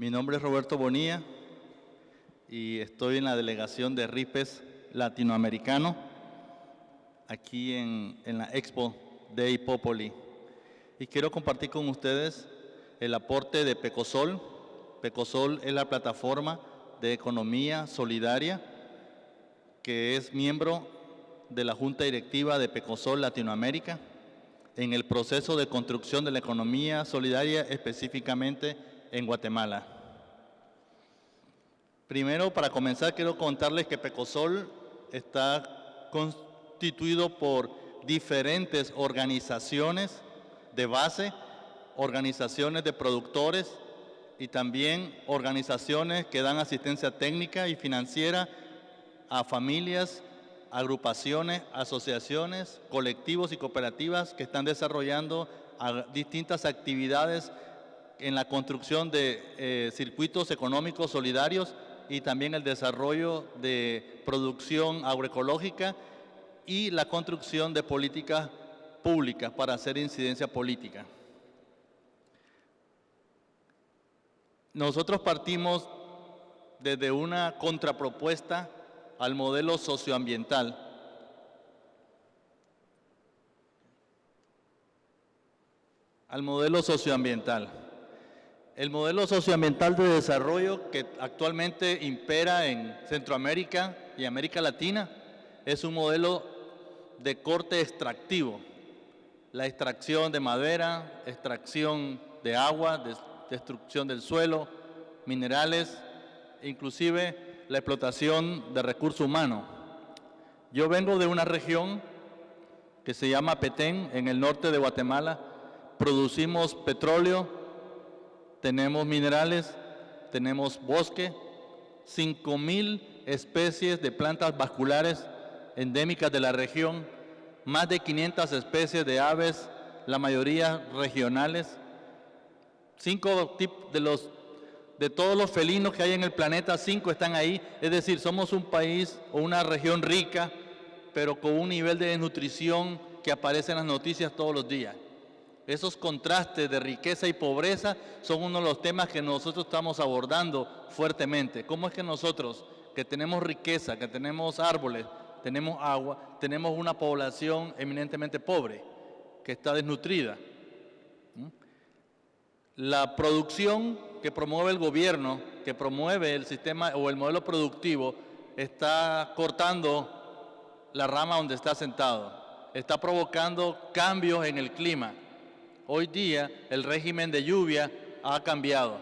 Mi nombre es Roberto Bonilla y estoy en la delegación de RIPES latinoamericano aquí en, en la Expo de Hipópoli. Y quiero compartir con ustedes el aporte de Pecosol. Pecosol es la plataforma de economía solidaria que es miembro de la Junta Directiva de Pecosol Latinoamérica en el proceso de construcción de la economía solidaria específicamente en Guatemala. Primero, para comenzar, quiero contarles que Pecosol está constituido por diferentes organizaciones de base, organizaciones de productores y también organizaciones que dan asistencia técnica y financiera a familias, agrupaciones, asociaciones, colectivos y cooperativas que están desarrollando distintas actividades en la construcción de eh, circuitos económicos solidarios y también el desarrollo de producción agroecológica y la construcción de políticas públicas para hacer incidencia política. Nosotros partimos desde una contrapropuesta al modelo socioambiental. Al modelo socioambiental. El modelo socioambiental de desarrollo que actualmente impera en Centroamérica y América Latina es un modelo de corte extractivo. La extracción de madera, extracción de agua, destrucción del suelo, minerales, inclusive la explotación de recursos humanos. Yo vengo de una región que se llama Petén, en el norte de Guatemala. Producimos petróleo, tenemos minerales, tenemos bosque, 5.000 especies de plantas vasculares endémicas de la región, más de 500 especies de aves, la mayoría regionales. Cinco de los de todos los felinos que hay en el planeta, cinco están ahí. Es decir, somos un país o una región rica, pero con un nivel de desnutrición que aparece en las noticias todos los días. Esos contrastes de riqueza y pobreza son uno de los temas que nosotros estamos abordando fuertemente. ¿Cómo es que nosotros, que tenemos riqueza, que tenemos árboles, tenemos agua, tenemos una población eminentemente pobre, que está desnutrida? ¿Mm? La producción que promueve el gobierno, que promueve el sistema o el modelo productivo, está cortando la rama donde está sentado. Está provocando cambios en el clima. Hoy día el régimen de lluvia ha cambiado.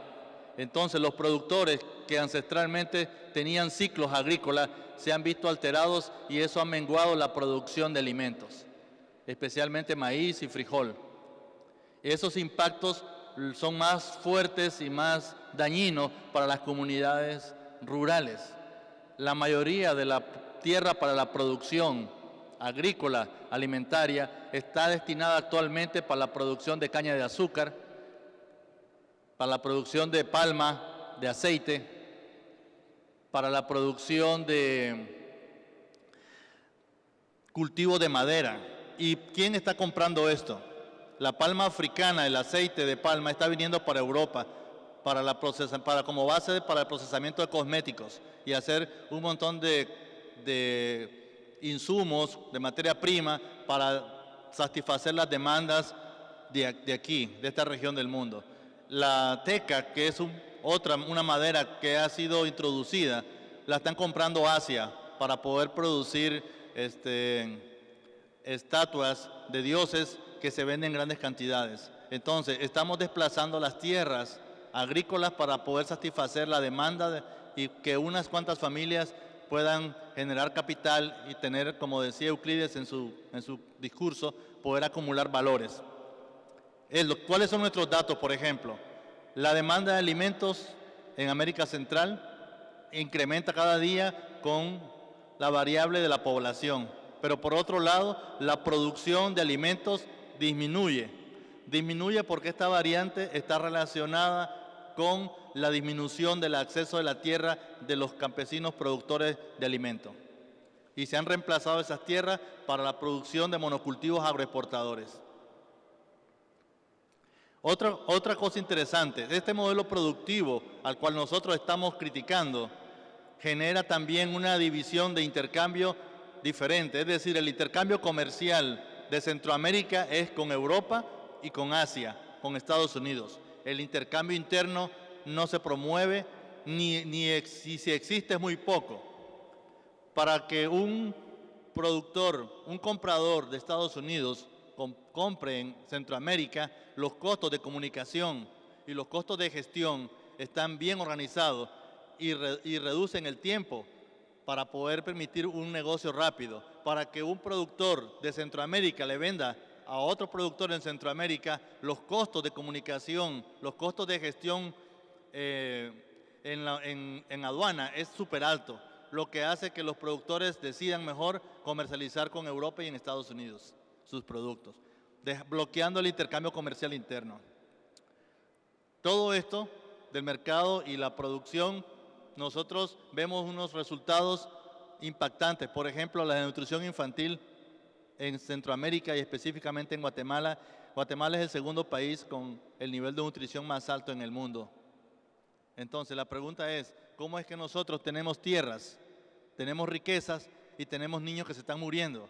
Entonces los productores que ancestralmente tenían ciclos agrícolas se han visto alterados y eso ha menguado la producción de alimentos, especialmente maíz y frijol. Esos impactos son más fuertes y más dañinos para las comunidades rurales. La mayoría de la tierra para la producción agrícola, alimentaria, está destinada actualmente para la producción de caña de azúcar, para la producción de palma, de aceite, para la producción de cultivo de madera. ¿Y quién está comprando esto? la palma africana, el aceite de palma, está viniendo para Europa para, la para como base para el procesamiento de cosméticos y hacer un montón de, de insumos, de materia prima, para satisfacer las demandas de, aquí, de esta región del mundo. La teca, que es otra, una madera que ha sido introducida, la están comprando Asia para poder producir este, estatuas de dioses que se venden en grandes cantidades. Entonces, estamos desplazando las tierras agrícolas para poder satisfacer la demanda y que unas cuantas familias puedan generar capital y tener, como decía Euclides en su, en su discurso, poder acumular valores. ¿Cuáles son nuestros datos, por ejemplo? La demanda de alimentos en América Central incrementa cada día con la variable de la población, pero por otro lado, la producción de alimentos disminuye. Disminuye porque esta variante está relacionada con la disminución del acceso de la tierra de los campesinos productores de alimentos. Y se han reemplazado esas tierras para la producción de monocultivos agroexportadores. Otra, otra cosa interesante, este modelo productivo al cual nosotros estamos criticando genera también una división de intercambio diferente, es decir, el intercambio comercial de Centroamérica es con Europa y con Asia, con Estados Unidos. El intercambio interno no se promueve, ni, ni si existe es muy poco. Para que un productor, un comprador de Estados Unidos compre en Centroamérica, los costos de comunicación y los costos de gestión están bien organizados y, y reducen el tiempo para poder permitir un negocio rápido. Para que un productor de Centroamérica le venda a otro productor en Centroamérica, los costos de comunicación, los costos de gestión eh, en, aduana es súper alto, lo que hace que los productores decidan mejor comercializar con Europa y en Estados Unidos sus productos, bloqueando el intercambio comercial interno. Todo esto del mercado y la producción, nosotros vemos unos resultados impactantes. Por ejemplo, la nutrición infantil en Centroamérica y específicamente en Guatemala. Guatemala es el segundo país con el nivel de nutrición más alto en el mundo. Entonces, la pregunta es, ¿cómo es que nosotros tenemos tierras, tenemos riquezas y tenemos niños que se están muriendo?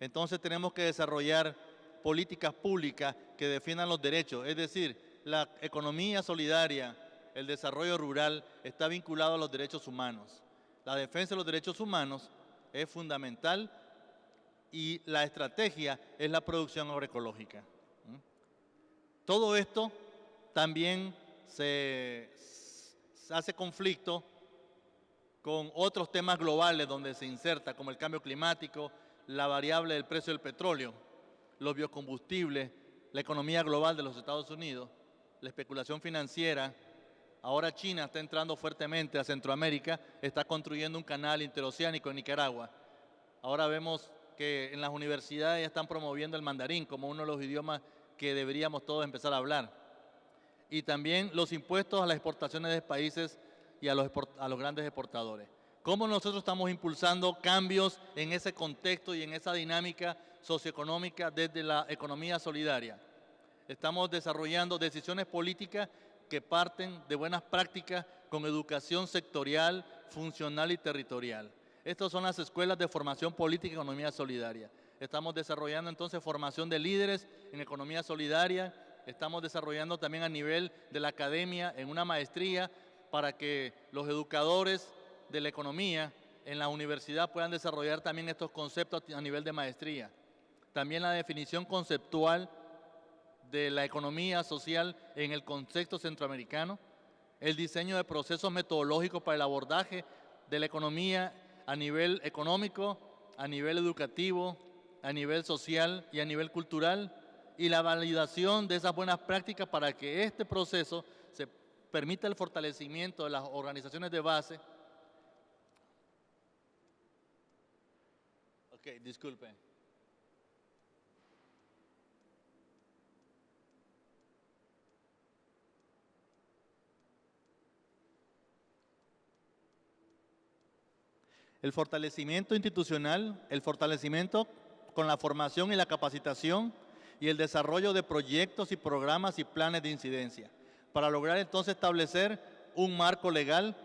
Entonces tenemos que desarrollar políticas públicas que defiendan los derechos. Es decir, la economía solidaria, el desarrollo rural está vinculado a los derechos humanos. La defensa de los derechos humanos es fundamental y la estrategia es la producción agroecológica. Todo esto también se, hace conflicto con otros temas globales donde se inserta, como el cambio climático, la variable del precio del petróleo, los biocombustibles, la economía global de los Estados Unidos, la especulación financiera. Ahora China está entrando fuertemente a Centroamérica, está construyendo un canal interoceánico en Nicaragua. Ahora vemos que en las universidades están promoviendo el mandarín como uno de los idiomas que deberíamos todos empezar a hablar. Y también los impuestos a las exportaciones de países y a los, a los grandes exportadores. ¿Cómo nosotros estamos impulsando cambios en ese contexto y en esa dinámica socioeconómica desde la economía solidaria? Estamos desarrollando decisiones políticas que parten de buenas prácticas con educación sectorial, funcional y territorial. Estas son las escuelas de formación política y economía solidaria. Estamos desarrollando entonces formación de líderes en economía solidaria. Estamos desarrollando también a nivel de la academia en una maestría para que los educadores de la economía en la universidad puedan desarrollar también estos conceptos a nivel de maestría. También la definición conceptual de la economía social en el contexto centroamericano, el diseño de procesos metodológicos para el abordaje de la economía a nivel económico, a nivel educativo, a nivel social y a nivel cultural y la validación de esas buenas prácticas para que este proceso se permita el fortalecimiento de las organizaciones de base. Ok, disculpe. el fortalecimiento institucional, el fortalecimiento con la formación y la capacitación y el desarrollo de proyectos y programas y planes de incidencia, para lograr entonces establecer un marco legal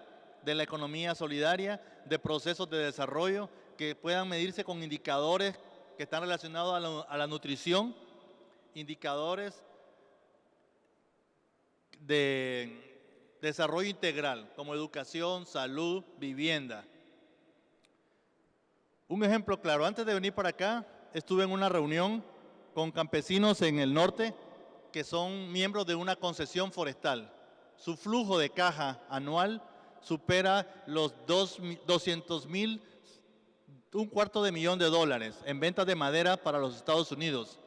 de la economía solidaria, de procesos de desarrollo que puedan medirse con indicadores que están relacionados a la, a la nutrición, indicadores de desarrollo integral, como educación, salud, vivienda, un ejemplo claro, antes de venir para acá, estuve en una reunión con campesinos en el norte que son miembros de una concesión forestal. Su flujo de caja anual supera los 200 mil, un cuarto de millón de dólares en ventas de madera para los Estados Unidos.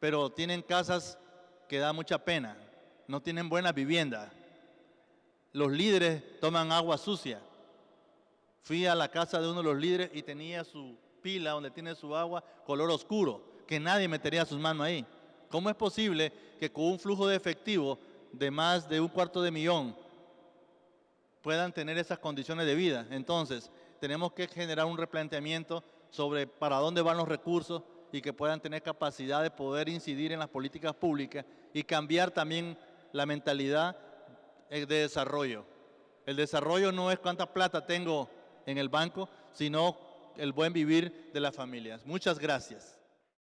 Pero tienen casas que da mucha pena, no tienen buena vivienda. Los líderes toman agua sucia Fui a la casa de uno de los líderes y tenía su pila donde tiene su agua color oscuro, que nadie metería sus manos ahí. ¿Cómo es posible que con un flujo de efectivo de más de un cuarto de millón puedan tener esas condiciones de vida? Entonces, tenemos que generar un replanteamiento sobre para dónde van los recursos y que puedan tener capacidad de poder incidir en las políticas públicas y cambiar también la mentalidad eh, de desarrollo. El desarrollo no es cuánta plata tengo en el banco, sino el buen vivir de las familias. Muchas gracias.